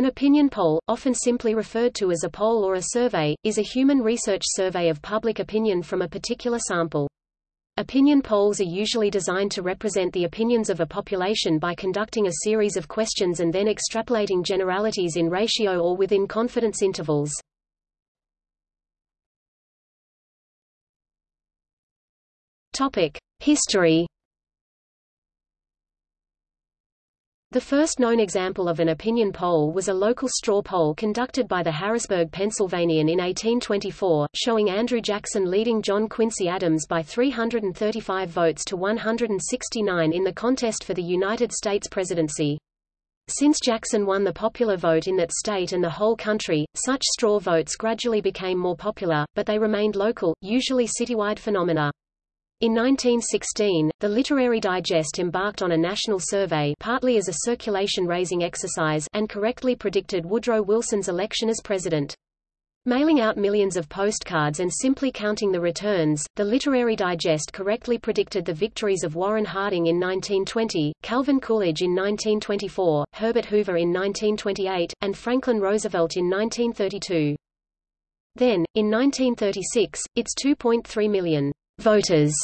An opinion poll, often simply referred to as a poll or a survey, is a human research survey of public opinion from a particular sample. Opinion polls are usually designed to represent the opinions of a population by conducting a series of questions and then extrapolating generalities in ratio or within confidence intervals. History The first known example of an opinion poll was a local straw poll conducted by the Harrisburg Pennsylvanian in 1824, showing Andrew Jackson leading John Quincy Adams by 335 votes to 169 in the contest for the United States presidency. Since Jackson won the popular vote in that state and the whole country, such straw votes gradually became more popular, but they remained local, usually citywide phenomena. In 1916, the Literary Digest embarked on a national survey partly as a circulation-raising exercise and correctly predicted Woodrow Wilson's election as president. Mailing out millions of postcards and simply counting the returns, the Literary Digest correctly predicted the victories of Warren Harding in 1920, Calvin Coolidge in 1924, Herbert Hoover in 1928, and Franklin Roosevelt in 1932. Then, in 1936, its 2.3 million voters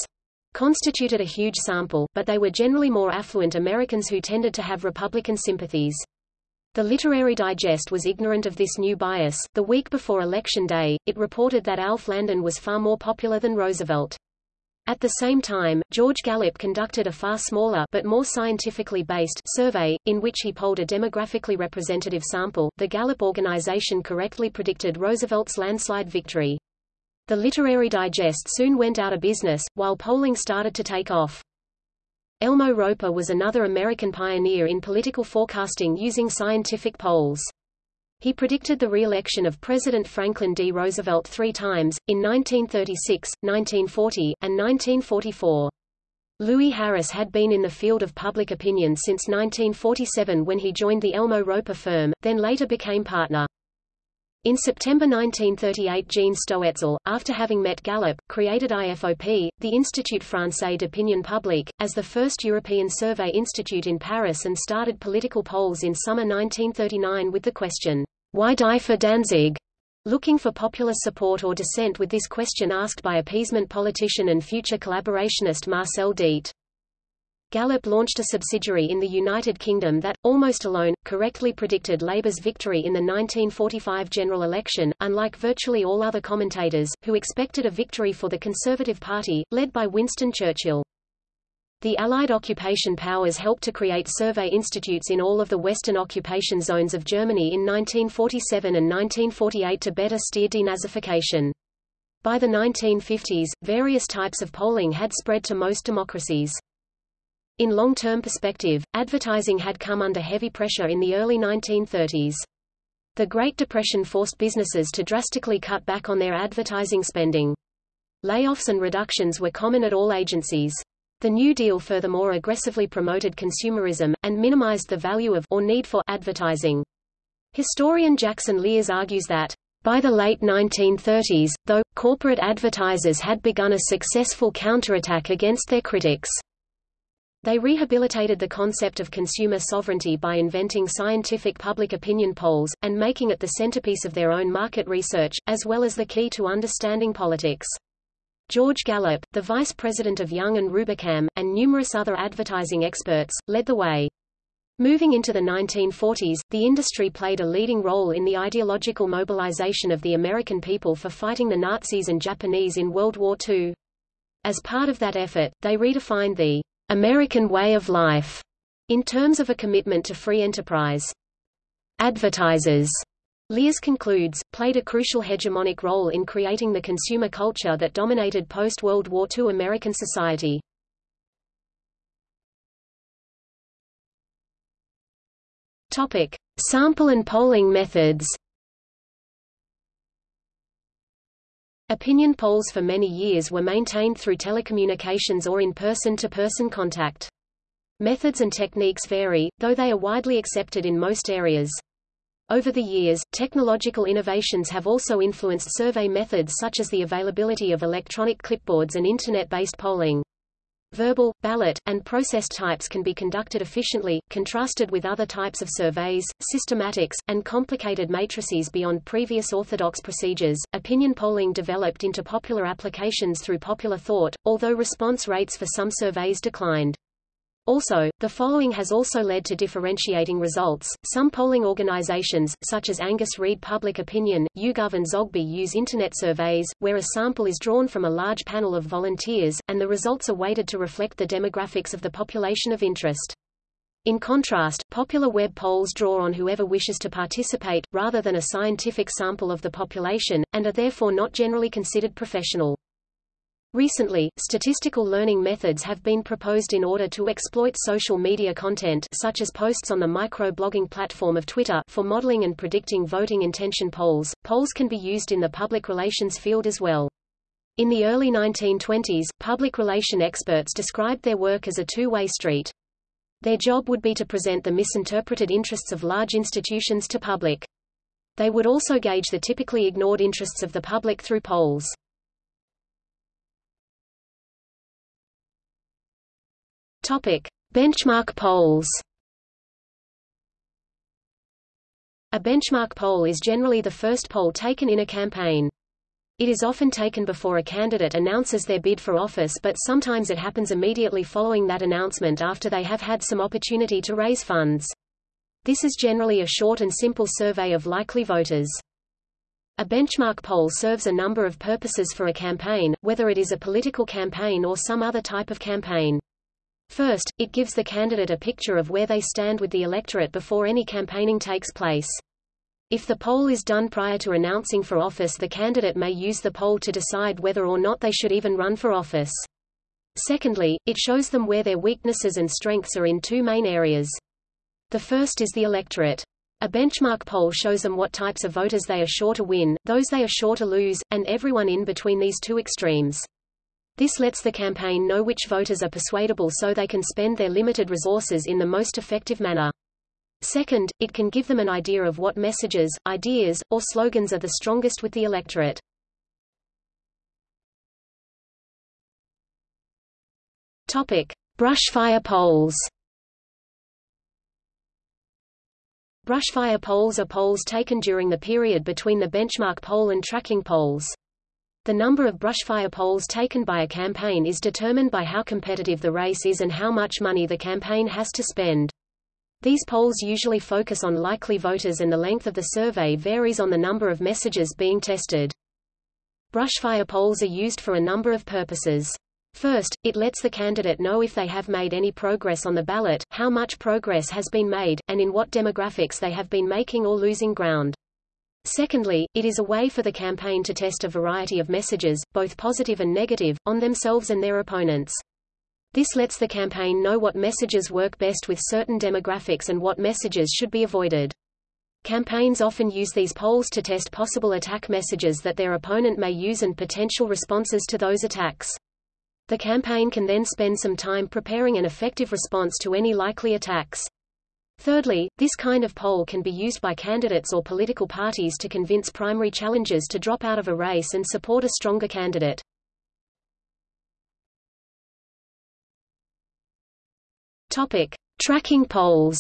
constituted a huge sample, but they were generally more affluent Americans who tended to have Republican sympathies. The Literary Digest was ignorant of this new bias. The week before Election Day, it reported that Alf Landon was far more popular than Roosevelt. At the same time, George Gallup conducted a far smaller but more scientifically based survey, in which he polled a demographically representative sample. The Gallup organization correctly predicted Roosevelt's landslide victory. The Literary Digest soon went out of business, while polling started to take off. Elmo Roper was another American pioneer in political forecasting using scientific polls. He predicted the re-election of President Franklin D. Roosevelt three times, in 1936, 1940, and 1944. Louis Harris had been in the field of public opinion since 1947 when he joined the Elmo Roper firm, then later became partner. In September 1938 Jean Stoetzel, after having met Gallup, created IFOP, the Institut Français d'Opinion Publique, as the first European survey institute in Paris and started political polls in summer 1939 with the question, Why die for Danzig? Looking for popular support or dissent with this question asked by appeasement politician and future collaborationist Marcel Déat. Gallup launched a subsidiary in the United Kingdom that, almost alone, correctly predicted Labour's victory in the 1945 general election, unlike virtually all other commentators, who expected a victory for the Conservative Party, led by Winston Churchill. The Allied occupation powers helped to create survey institutes in all of the Western occupation zones of Germany in 1947 and 1948 to better steer denazification. By the 1950s, various types of polling had spread to most democracies. In long-term perspective, advertising had come under heavy pressure in the early 1930s. The Great Depression forced businesses to drastically cut back on their advertising spending. Layoffs and reductions were common at all agencies. The New Deal furthermore aggressively promoted consumerism, and minimized the value of or need for advertising. Historian Jackson Lears argues that, by the late 1930s, though, corporate advertisers had begun a successful counterattack against their critics. They rehabilitated the concept of consumer sovereignty by inventing scientific public opinion polls, and making it the centerpiece of their own market research, as well as the key to understanding politics. George Gallup, the vice president of Young and Rubicam, and numerous other advertising experts, led the way. Moving into the 1940s, the industry played a leading role in the ideological mobilization of the American people for fighting the Nazis and Japanese in World War II. As part of that effort, they redefined the American way of life, in terms of a commitment to free enterprise. Advertisers, Lears concludes, played a crucial hegemonic role in creating the consumer culture that dominated post-World War II American society. Topic: Sample and polling methods. Opinion polls for many years were maintained through telecommunications or in person-to-person -person contact. Methods and techniques vary, though they are widely accepted in most areas. Over the years, technological innovations have also influenced survey methods such as the availability of electronic clipboards and Internet-based polling. Verbal, ballot, and process types can be conducted efficiently, contrasted with other types of surveys, systematics, and complicated matrices beyond previous orthodox procedures. Opinion polling developed into popular applications through popular thought, although response rates for some surveys declined. Also, the following has also led to differentiating results. Some polling organizations, such as Angus Reid Public Opinion, YouGov and Zogby use Internet surveys, where a sample is drawn from a large panel of volunteers, and the results are weighted to reflect the demographics of the population of interest. In contrast, popular web polls draw on whoever wishes to participate, rather than a scientific sample of the population, and are therefore not generally considered professional. Recently, statistical learning methods have been proposed in order to exploit social media content such as posts on the micro-blogging platform of Twitter for modeling and predicting voting intention polls. Polls can be used in the public relations field as well. In the early 1920s, public relation experts described their work as a two-way street. Their job would be to present the misinterpreted interests of large institutions to public. They would also gauge the typically ignored interests of the public through polls. Topic: Benchmark polls. A benchmark poll is generally the first poll taken in a campaign. It is often taken before a candidate announces their bid for office but sometimes it happens immediately following that announcement after they have had some opportunity to raise funds. This is generally a short and simple survey of likely voters. A benchmark poll serves a number of purposes for a campaign, whether it is a political campaign or some other type of campaign. First, it gives the candidate a picture of where they stand with the electorate before any campaigning takes place. If the poll is done prior to announcing for office the candidate may use the poll to decide whether or not they should even run for office. Secondly, it shows them where their weaknesses and strengths are in two main areas. The first is the electorate. A benchmark poll shows them what types of voters they are sure to win, those they are sure to lose, and everyone in between these two extremes. This lets the campaign know which voters are persuadable so they can spend their limited resources in the most effective manner. Second, it can give them an idea of what messages, ideas, or slogans are the strongest with the electorate. Topic: Brushfire polls. Brushfire polls are polls taken during the period between the benchmark poll and tracking polls. The number of brushfire polls taken by a campaign is determined by how competitive the race is and how much money the campaign has to spend. These polls usually focus on likely voters and the length of the survey varies on the number of messages being tested. Brushfire polls are used for a number of purposes. First, it lets the candidate know if they have made any progress on the ballot, how much progress has been made, and in what demographics they have been making or losing ground. Secondly, it is a way for the campaign to test a variety of messages, both positive and negative, on themselves and their opponents. This lets the campaign know what messages work best with certain demographics and what messages should be avoided. Campaigns often use these polls to test possible attack messages that their opponent may use and potential responses to those attacks. The campaign can then spend some time preparing an effective response to any likely attacks. Thirdly, this kind of poll can be used by candidates or political parties to convince primary challengers to drop out of a race and support a stronger candidate. Topic: Tracking polls.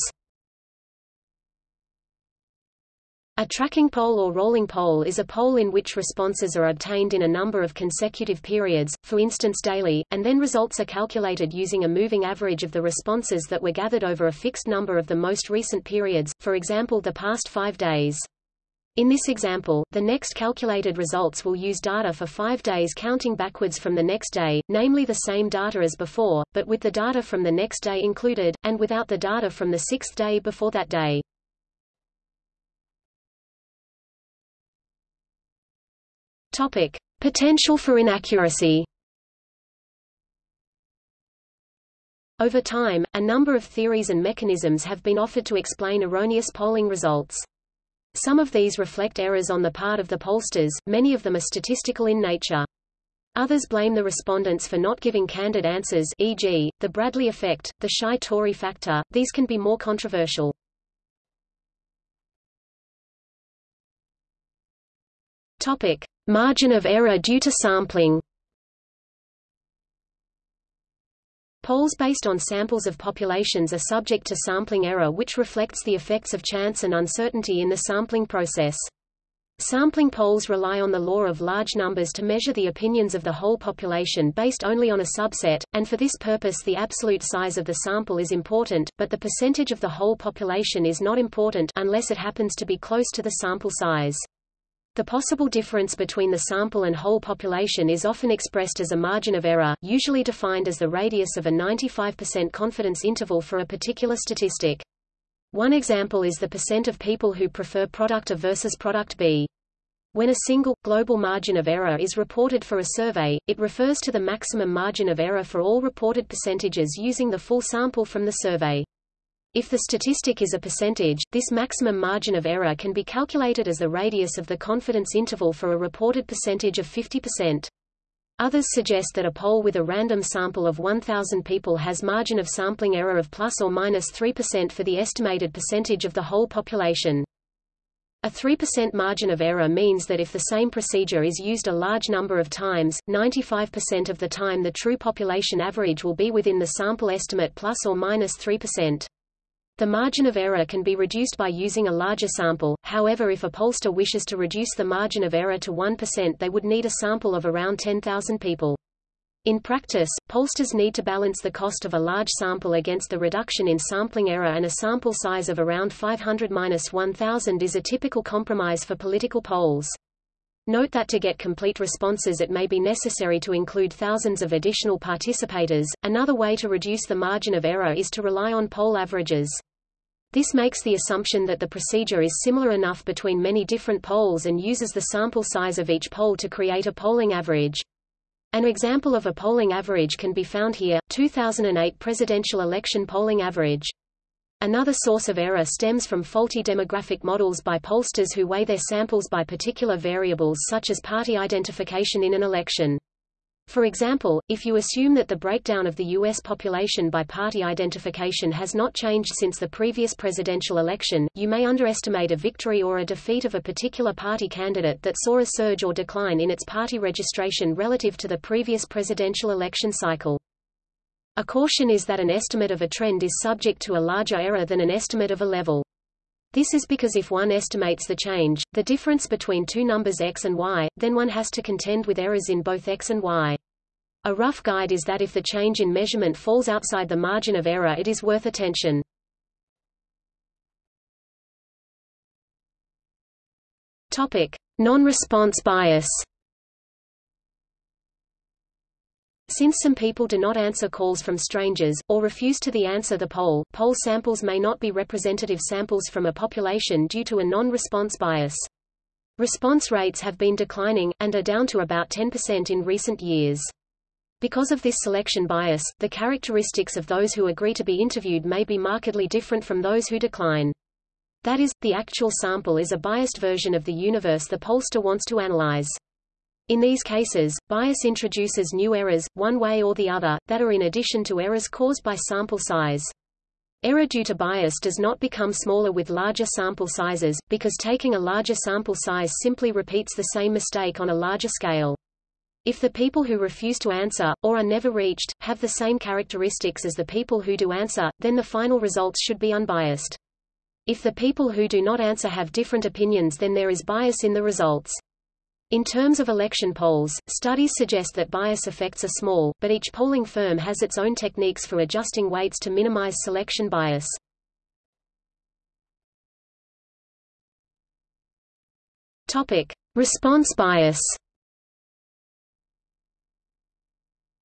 A tracking poll or rolling poll is a poll in which responses are obtained in a number of consecutive periods, for instance daily, and then results are calculated using a moving average of the responses that were gathered over a fixed number of the most recent periods, for example the past five days. In this example, the next calculated results will use data for five days counting backwards from the next day, namely the same data as before, but with the data from the next day included, and without the data from the sixth day before that day. Topic: Potential for inaccuracy. Over time, a number of theories and mechanisms have been offered to explain erroneous polling results. Some of these reflect errors on the part of the pollsters, many of them are statistical in nature. Others blame the respondents for not giving candid answers e.g., the Bradley effect, the shy Tory factor, these can be more controversial. Topic. Margin of error due to sampling Polls based on samples of populations are subject to sampling error which reflects the effects of chance and uncertainty in the sampling process. Sampling polls rely on the law of large numbers to measure the opinions of the whole population based only on a subset, and for this purpose the absolute size of the sample is important, but the percentage of the whole population is not important unless it happens to be close to the sample size. The possible difference between the sample and whole population is often expressed as a margin of error, usually defined as the radius of a 95% confidence interval for a particular statistic. One example is the percent of people who prefer product A versus product B. When a single, global margin of error is reported for a survey, it refers to the maximum margin of error for all reported percentages using the full sample from the survey. If the statistic is a percentage, this maximum margin of error can be calculated as the radius of the confidence interval for a reported percentage of 50%. Others suggest that a poll with a random sample of 1,000 people has margin of sampling error of plus or minus 3% for the estimated percentage of the whole population. A 3% margin of error means that if the same procedure is used a large number of times, 95% of the time the true population average will be within the sample estimate plus or minus 3%. The margin of error can be reduced by using a larger sample, however if a pollster wishes to reduce the margin of error to 1% they would need a sample of around 10,000 people. In practice, pollsters need to balance the cost of a large sample against the reduction in sampling error and a sample size of around 500-1000 is a typical compromise for political polls. Note that to get complete responses it may be necessary to include thousands of additional participators. Another way to reduce the margin of error is to rely on poll averages. This makes the assumption that the procedure is similar enough between many different polls and uses the sample size of each poll to create a polling average. An example of a polling average can be found here, 2008 presidential election polling average. Another source of error stems from faulty demographic models by pollsters who weigh their samples by particular variables such as party identification in an election. For example, if you assume that the breakdown of the U.S. population by party identification has not changed since the previous presidential election, you may underestimate a victory or a defeat of a particular party candidate that saw a surge or decline in its party registration relative to the previous presidential election cycle. A caution is that an estimate of a trend is subject to a larger error than an estimate of a level. This is because if one estimates the change, the difference between two numbers x and y, then one has to contend with errors in both x and y. A rough guide is that if the change in measurement falls outside the margin of error it is worth attention. Topic: Non-response bias. Since some people do not answer calls from strangers, or refuse to the answer the poll, poll samples may not be representative samples from a population due to a non-response bias. Response rates have been declining, and are down to about 10% in recent years. Because of this selection bias, the characteristics of those who agree to be interviewed may be markedly different from those who decline. That is, the actual sample is a biased version of the universe the pollster wants to analyze. In these cases, bias introduces new errors, one way or the other, that are in addition to errors caused by sample size. Error due to bias does not become smaller with larger sample sizes, because taking a larger sample size simply repeats the same mistake on a larger scale. If the people who refuse to answer, or are never reached, have the same characteristics as the people who do answer, then the final results should be unbiased. If the people who do not answer have different opinions then there is bias in the results. In terms of election polls, studies suggest that bias effects are small, but each polling firm has its own techniques for adjusting weights to minimize selection bias. Topic: Response bias.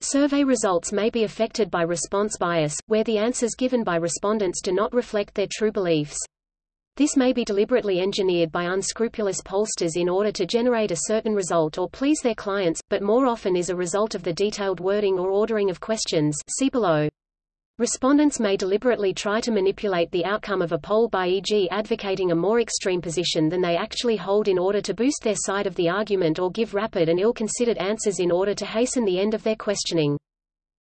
Survey results may be affected by response bias, where the answers given by respondents do not reflect their true beliefs. This may be deliberately engineered by unscrupulous pollsters in order to generate a certain result or please their clients, but more often is a result of the detailed wording or ordering of questions see below. Respondents may deliberately try to manipulate the outcome of a poll by e.g. advocating a more extreme position than they actually hold in order to boost their side of the argument or give rapid and ill-considered answers in order to hasten the end of their questioning.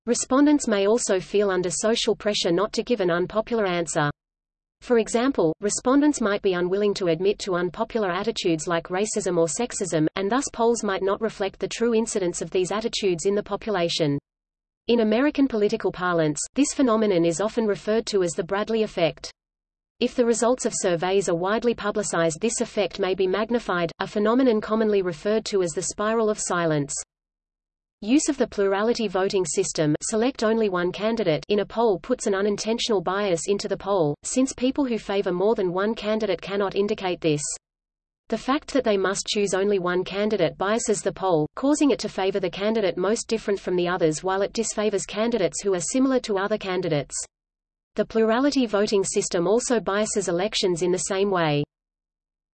Respondents may also feel under social pressure not to give an unpopular answer. For example, respondents might be unwilling to admit to unpopular attitudes like racism or sexism, and thus polls might not reflect the true incidence of these attitudes in the population. In American political parlance, this phenomenon is often referred to as the Bradley effect. If the results of surveys are widely publicized this effect may be magnified, a phenomenon commonly referred to as the spiral of silence. Use of the plurality voting system select only one candidate in a poll puts an unintentional bias into the poll, since people who favor more than one candidate cannot indicate this. The fact that they must choose only one candidate biases the poll, causing it to favor the candidate most different from the others while it disfavors candidates who are similar to other candidates. The plurality voting system also biases elections in the same way.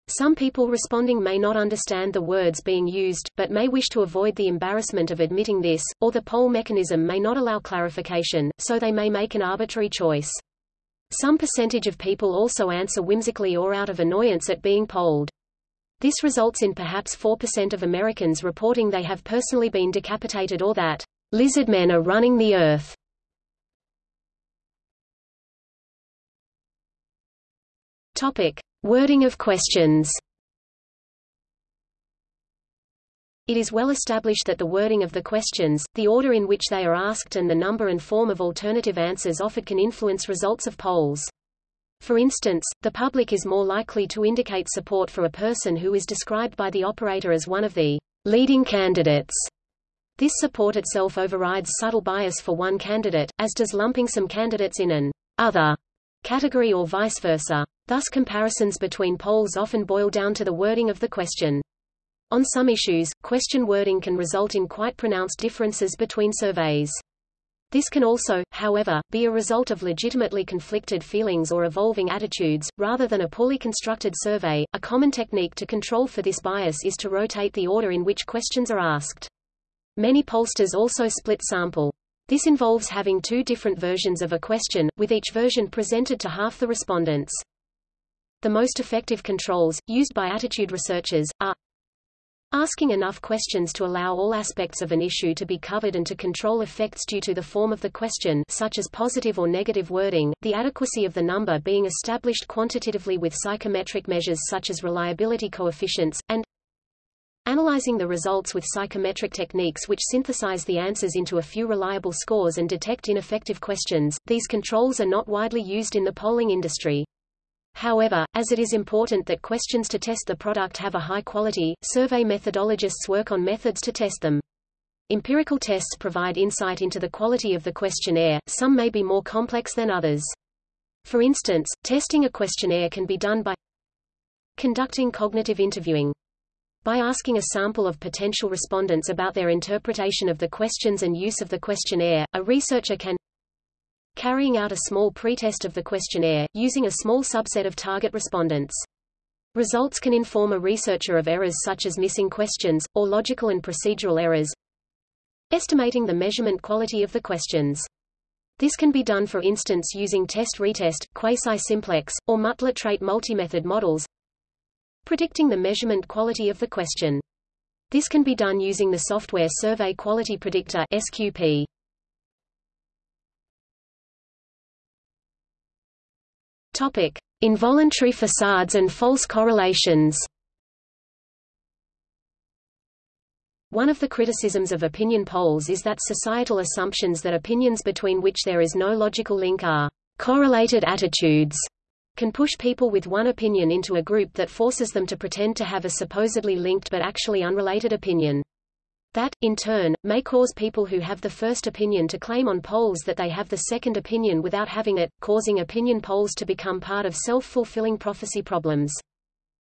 Some people responding may not understand the words being used, but may wish to avoid the embarrassment of admitting this, or the poll mechanism may not allow clarification, so they may make an arbitrary choice. Some percentage of people also answer whimsically or out of annoyance at being polled. This results in perhaps 4% of Americans reporting they have personally been decapitated or that lizard men are running the earth. Topic: Wording of questions. It is well established that the wording of the questions, the order in which they are asked and the number and form of alternative answers offered can influence results of polls. For instance, the public is more likely to indicate support for a person who is described by the operator as one of the leading candidates. This support itself overrides subtle bias for one candidate, as does lumping some candidates in an other category or vice versa. Thus comparisons between polls often boil down to the wording of the question. On some issues, question wording can result in quite pronounced differences between surveys. This can also, however, be a result of legitimately conflicted feelings or evolving attitudes, rather than a poorly constructed survey. A common technique to control for this bias is to rotate the order in which questions are asked. Many pollsters also split sample. This involves having two different versions of a question, with each version presented to half the respondents. The most effective controls, used by attitude researchers, are Asking enough questions to allow all aspects of an issue to be covered and to control effects due to the form of the question such as positive or negative wording, the adequacy of the number being established quantitatively with psychometric measures such as reliability coefficients, and Analyzing the results with psychometric techniques which synthesize the answers into a few reliable scores and detect ineffective questions, these controls are not widely used in the polling industry. However, as it is important that questions to test the product have a high quality, survey methodologists work on methods to test them. Empirical tests provide insight into the quality of the questionnaire, some may be more complex than others. For instance, testing a questionnaire can be done by conducting cognitive interviewing. By asking a sample of potential respondents about their interpretation of the questions and use of the questionnaire, a researcher can carrying out a small pretest of the questionnaire, using a small subset of target respondents. Results can inform a researcher of errors such as missing questions, or logical and procedural errors. Estimating the measurement quality of the questions. This can be done for instance using test-retest, quasi-simplex, or Multi-Trait multimethod models, Predicting the measurement quality of the question. This can be done using the software Survey Quality Predictor SQP. Topic: Involuntary facades and false correlations. One of the criticisms of opinion polls is that societal assumptions that opinions between which there is no logical link are correlated attitudes can push people with one opinion into a group that forces them to pretend to have a supposedly linked but actually unrelated opinion. That, in turn, may cause people who have the first opinion to claim on polls that they have the second opinion without having it, causing opinion polls to become part of self-fulfilling prophecy problems.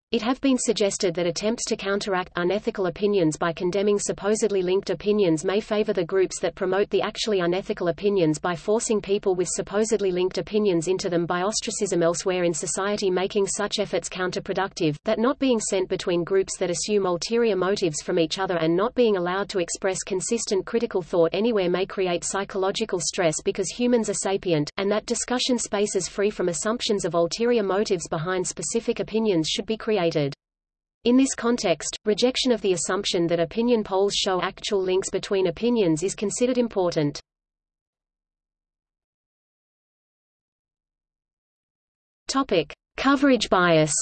It have been suggested that attempts to counteract unethical opinions by condemning supposedly linked opinions may favor the groups that promote the actually unethical opinions by forcing people with supposedly linked opinions into them by ostracism elsewhere in society making such efforts counterproductive, that not being sent between groups that assume ulterior motives from each other and not being allowed to express consistent critical thought anywhere may create psychological stress because humans are sapient, and that discussion spaces free from assumptions of ulterior motives behind specific opinions should be created created. In this context, rejection of the assumption that opinion polls show actual links between opinions is considered important. Topic: Coverage bias.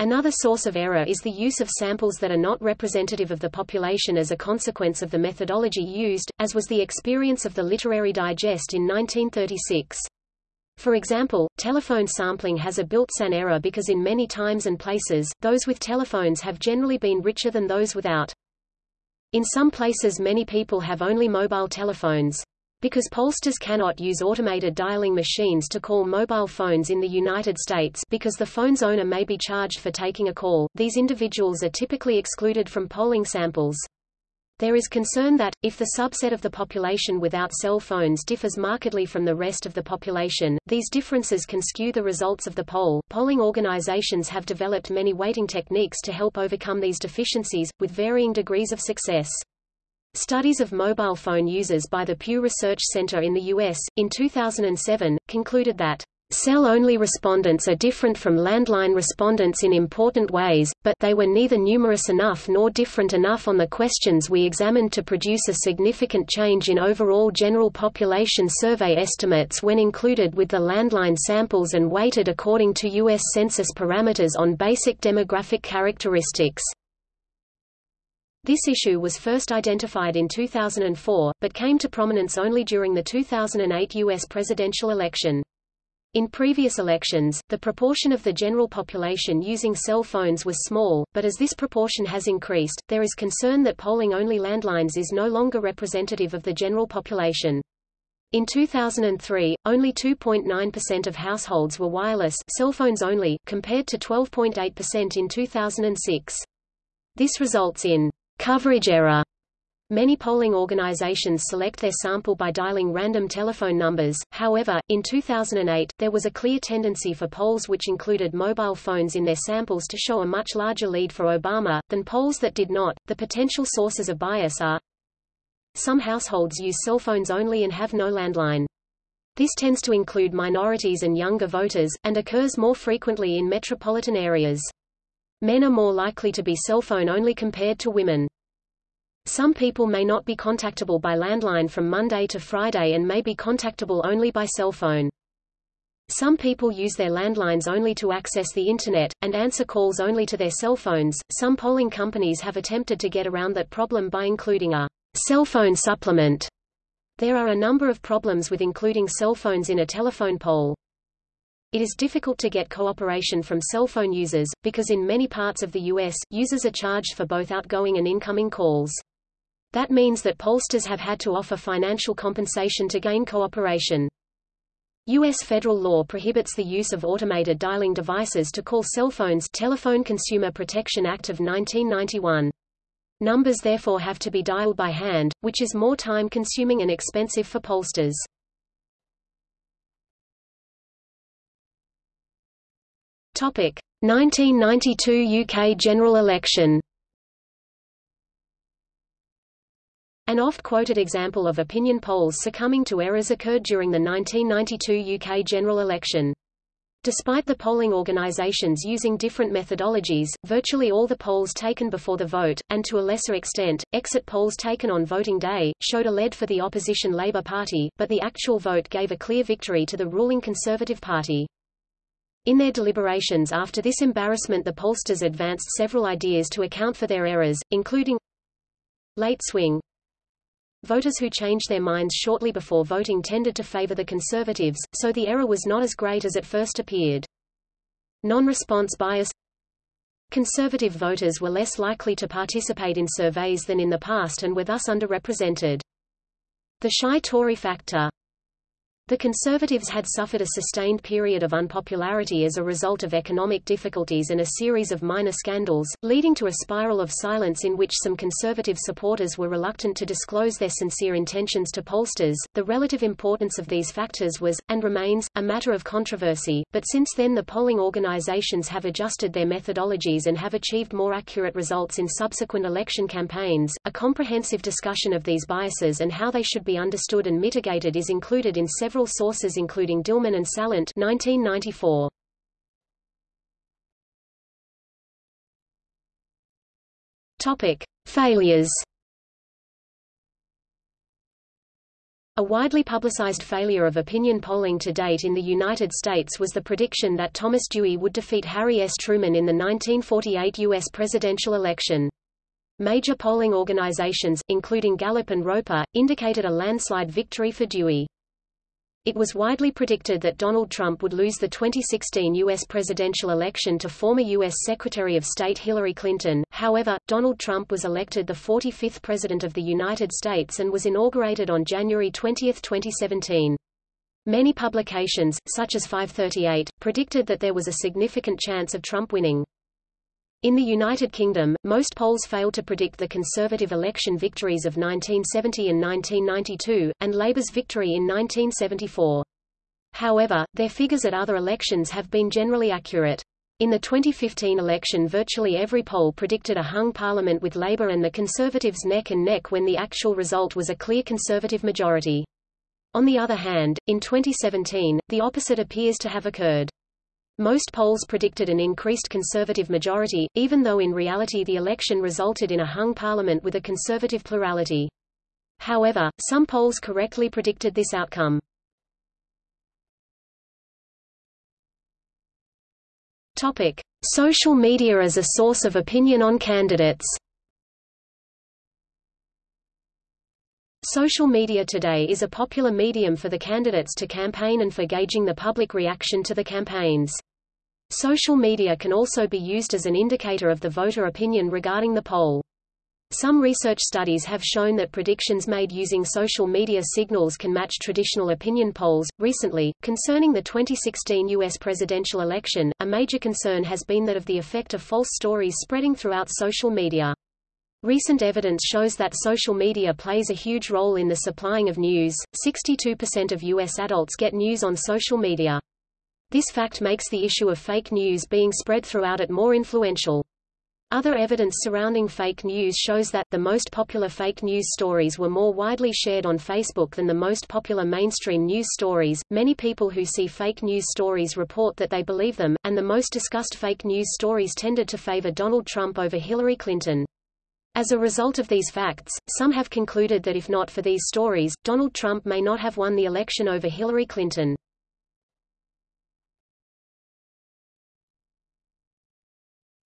Another source of error is the use of samples that are not representative of the population as a consequence of the methodology used, as was the experience of the Literary Digest in 1936. For example, telephone sampling has a built-in error because in many times and places, those with telephones have generally been richer than those without. In some places many people have only mobile telephones. Because pollsters cannot use automated dialing machines to call mobile phones in the United States because the phone's owner may be charged for taking a call, these individuals are typically excluded from polling samples. There is concern that, if the subset of the population without cell phones differs markedly from the rest of the population, these differences can skew the results of the poll. Polling organizations have developed many weighting techniques to help overcome these deficiencies, with varying degrees of success. Studies of mobile phone users by the Pew Research Center in the U.S., in 2007, concluded that Cell-only respondents are different from landline respondents in important ways, but they were neither numerous enough nor different enough on the questions we examined to produce a significant change in overall general population survey estimates when included with the landline samples and weighted according to U.S. Census parameters on basic demographic characteristics. This issue was first identified in 2004, but came to prominence only during the 2008 U.S. presidential election. In previous elections, the proportion of the general population using cell phones was small, but as this proportion has increased, there is concern that polling only landlines is no longer representative of the general population. In 2003, only 2.9% of households were wireless cell phones only, compared to 12.8% in 2006. This results in Coverage error. Many polling organizations select their sample by dialing random telephone numbers, however, in 2008, there was a clear tendency for polls which included mobile phones in their samples to show a much larger lead for Obama, than polls that did not. The potential sources of bias are Some households use cell phones only and have no landline. This tends to include minorities and younger voters, and occurs more frequently in metropolitan areas. Men are more likely to be cell phone only compared to women. Some people may not be contactable by landline from Monday to Friday and may be contactable only by cell phone. Some people use their landlines only to access the Internet, and answer calls only to their cell phones. Some polling companies have attempted to get around that problem by including a cell phone supplement. There are a number of problems with including cell phones in a telephone poll. It is difficult to get cooperation from cell phone users, because in many parts of the U.S., users are charged for both outgoing and incoming calls. That means that pollsters have had to offer financial compensation to gain cooperation. U.S. federal law prohibits the use of automated dialing devices to call cell phones Telephone Consumer Protection Act of 1991. Numbers therefore have to be dialed by hand, which is more time-consuming and expensive for pollsters. Topic: 1992 UK general election. An oft-quoted example of opinion polls succumbing to errors occurred during the 1992 UK general election. Despite the polling organisations using different methodologies, virtually all the polls taken before the vote, and to a lesser extent, exit polls taken on voting day, showed a lead for the opposition Labour Party, but the actual vote gave a clear victory to the ruling Conservative Party. In their deliberations after this embarrassment the pollsters advanced several ideas to account for their errors, including late swing. Voters who changed their minds shortly before voting tended to favor the Conservatives, so the error was not as great as it first appeared. Non-response bias Conservative voters were less likely to participate in surveys than in the past and were thus underrepresented. The shy Tory factor the Conservatives had suffered a sustained period of unpopularity as a result of economic difficulties and a series of minor scandals, leading to a spiral of silence in which some Conservative supporters were reluctant to disclose their sincere intentions to pollsters. The relative importance of these factors was, and remains, a matter of controversy, but since then the polling organizations have adjusted their methodologies and have achieved more accurate results in subsequent election campaigns. A comprehensive discussion of these biases and how they should be understood and mitigated is included in several several sources including Dillman and Salant 1994. Topic: Failures. A widely publicized failure of opinion polling to date in the United States was the prediction that Thomas Dewey would defeat Harry S. Truman in the 1948 U.S. presidential election. Major polling organizations, including Gallup and Roper, indicated a landslide victory for Dewey. It was widely predicted that Donald Trump would lose the 2016 U.S. presidential election to former U.S. Secretary of State Hillary Clinton. However, Donald Trump was elected the 45th President of the United States and was inaugurated on January 20, 2017. Many publications, such as 538, predicted that there was a significant chance of Trump winning. In the United Kingdom, most polls failed to predict the Conservative election victories of 1970 and 1992, and Labour's victory in 1974. However, their figures at other elections have been generally accurate. In the 2015 election virtually every poll predicted a hung parliament with Labour and the Conservatives neck and neck when the actual result was a clear Conservative majority. On the other hand, in 2017, the opposite appears to have occurred. Most polls predicted an increased Conservative majority, even though in reality the election resulted in a hung parliament with a Conservative plurality. However, some polls correctly predicted this outcome. Topic: Social media as a source of opinion on candidates. Social media today is a popular medium for the candidates to campaign and for gauging the public reaction to the campaigns. Social media can also be used as an indicator of the voter opinion regarding the poll. Some research studies have shown that predictions made using social media signals can match traditional opinion polls. Recently, concerning the 2016 U.S. presidential election, a major concern has been that of the effect of false stories spreading throughout social media. Recent evidence shows that social media plays a huge role in the supplying of news. 62% of U.S. adults get news on social media. This fact makes the issue of fake news being spread throughout it more influential. Other evidence surrounding fake news shows that, the most popular fake news stories were more widely shared on Facebook than the most popular mainstream news stories. Many people who see fake news stories report that they believe them, and the most discussed fake news stories tended to favor Donald Trump over Hillary Clinton. As a result of these facts, some have concluded that if not for these stories, Donald Trump may not have won the election over Hillary Clinton.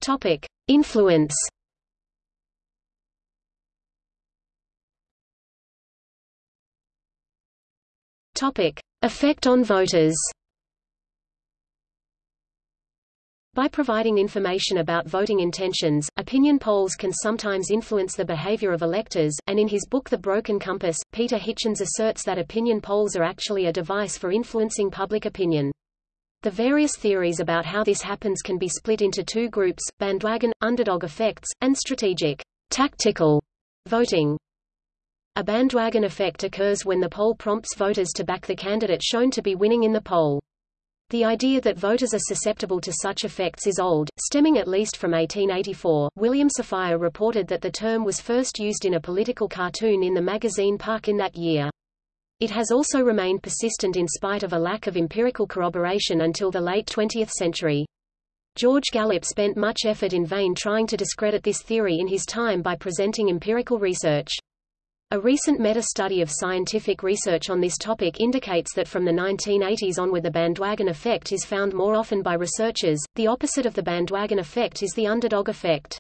Topic: Influence. Topic: Effect on voters. By providing information about voting intentions, opinion polls can sometimes influence the behavior of electors, and in his book The Broken Compass, Peter Hitchens asserts that opinion polls are actually a device for influencing public opinion. The various theories about how this happens can be split into two groups, bandwagon, underdog effects, and strategic, tactical voting. A bandwagon effect occurs when the poll prompts voters to back the candidate shown to be winning in the poll. The idea that voters are susceptible to such effects is old, stemming at least from 1884. William Safire reported that the term was first used in a political cartoon in the magazine Puck in that year. It has also remained persistent in spite of a lack of empirical corroboration until the late 20th century. George Gallup spent much effort in vain trying to discredit this theory in his time by presenting empirical research. A recent meta-study of scientific research on this topic indicates that from the 1980s onward the bandwagon effect is found more often by researchers. The opposite of the bandwagon effect is the underdog effect.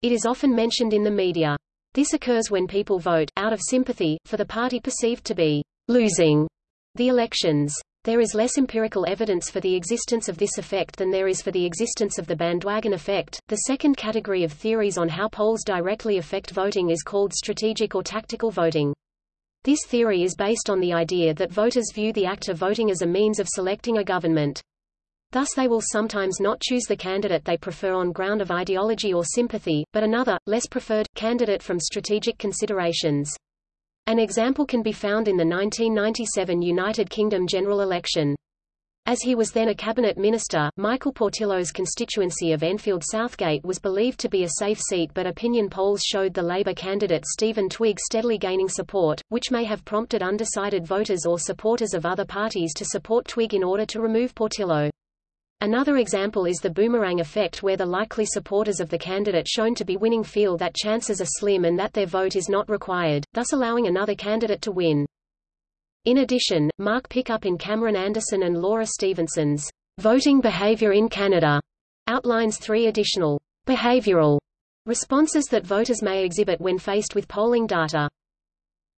It is often mentioned in the media. This occurs when people vote, out of sympathy, for the party perceived to be losing the elections. There is less empirical evidence for the existence of this effect than there is for the existence of the bandwagon effect. The second category of theories on how polls directly affect voting is called strategic or tactical voting. This theory is based on the idea that voters view the act of voting as a means of selecting a government. Thus they will sometimes not choose the candidate they prefer on ground of ideology or sympathy, but another, less preferred, candidate from strategic considerations. An example can be found in the 1997 United Kingdom general election. As he was then a cabinet minister, Michael Portillo's constituency of Enfield Southgate was believed to be a safe seat but opinion polls showed the Labour candidate Stephen Twigg steadily gaining support, which may have prompted undecided voters or supporters of other parties to support Twigg in order to remove Portillo. Another example is the boomerang effect where the likely supporters of the candidate shown to be winning feel that chances are slim and that their vote is not required, thus allowing another candidate to win. In addition, Mark Pickup in Cameron Anderson and Laura Stevenson's Voting Behavior in Canada outlines three additional behavioral responses that voters may exhibit when faced with polling data.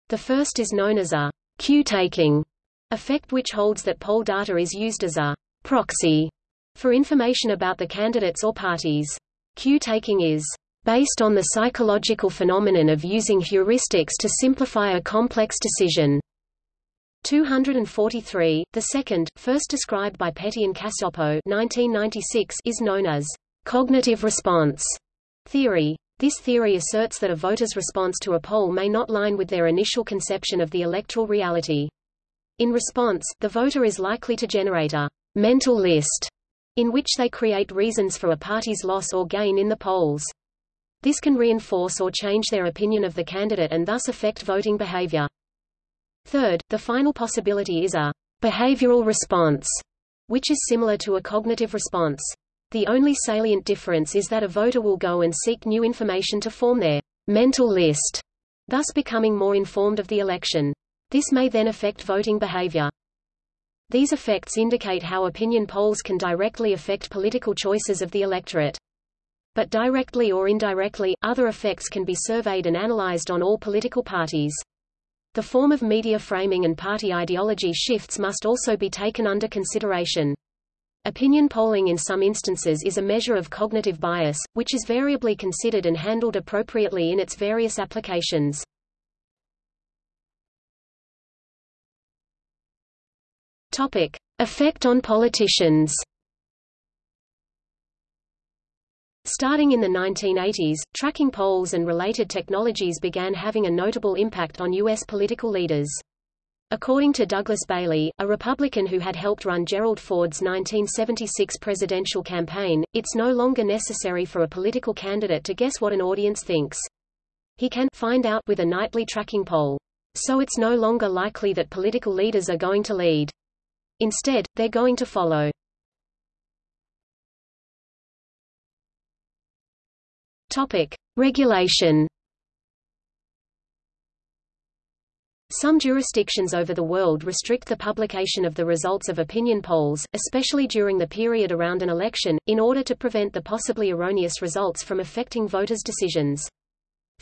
The first is known as a cue-taking effect which holds that poll data is used as a proxy for information about the candidates or parties. Cue-taking is based on the psychological phenomenon of using heuristics to simplify a complex decision. 243, the second, first described by Petty and Cacioppo 1996, is known as cognitive response theory. This theory asserts that a voter's response to a poll may not line with their initial conception of the electoral reality. In response, the voter is likely to generate a mental list in which they create reasons for a party's loss or gain in the polls. This can reinforce or change their opinion of the candidate and thus affect voting behavior. Third, the final possibility is a behavioral response, which is similar to a cognitive response. The only salient difference is that a voter will go and seek new information to form their mental list, thus becoming more informed of the election. This may then affect voting behavior. These effects indicate how opinion polls can directly affect political choices of the electorate. But directly or indirectly, other effects can be surveyed and analyzed on all political parties. The form of media framing and party ideology shifts must also be taken under consideration. Opinion polling in some instances is a measure of cognitive bias, which is variably considered and handled appropriately in its various applications. Topic: Effect on politicians. Starting in the 1980s, tracking polls and related technologies began having a notable impact on U.S. political leaders. According to Douglas Bailey, a Republican who had helped run Gerald Ford's 1976 presidential campaign, it's no longer necessary for a political candidate to guess what an audience thinks. He can find out with a nightly tracking poll. So it's no longer likely that political leaders are going to lead. Instead, they're going to follow. Topic: Regulation. Some jurisdictions over the world restrict the publication of the results of opinion polls, especially during the period around an election, in order to prevent the possibly erroneous results from affecting voters' decisions.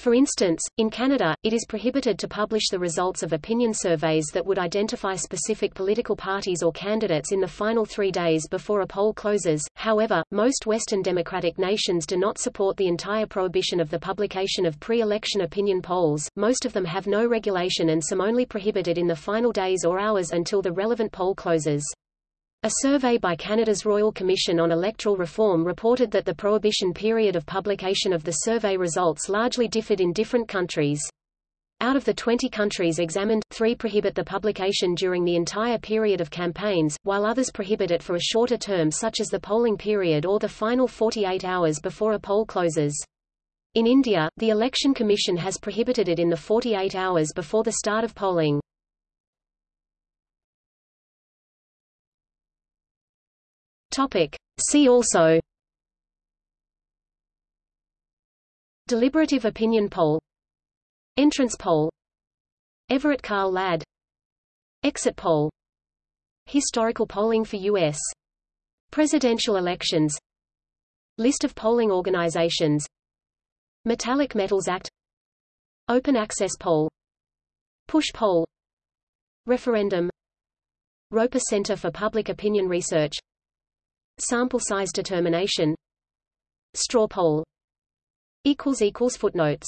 For instance, in Canada, it is prohibited to publish the results of opinion surveys that would identify specific political parties or candidates in the final three days before a poll closes. However, most Western democratic nations do not support the entire prohibition of the publication of pre-election opinion polls, most of them have no regulation and some only prohibited in the final days or hours until the relevant poll closes. A survey by Canada's Royal Commission on Electoral Reform reported that the prohibition period of publication of the survey results largely differed in different countries. Out of the 20 countries examined, three prohibit the publication during the entire period of campaigns, while others prohibit it for a shorter term such as the polling period or the final 48 hours before a poll closes. In India, the Election Commission has prohibited it in the 48 hours before the start of polling. Topic. See also. Deliberative opinion poll. Entrance poll. Everett Carl Ladd. Exit poll. Historical polling for U.S. presidential elections. List of polling organizations. Metallic Metals Act. Open Access Poll. Push Poll. Referendum. Roper Center for Public Opinion Research Sample size determination. Straw poll. Footnotes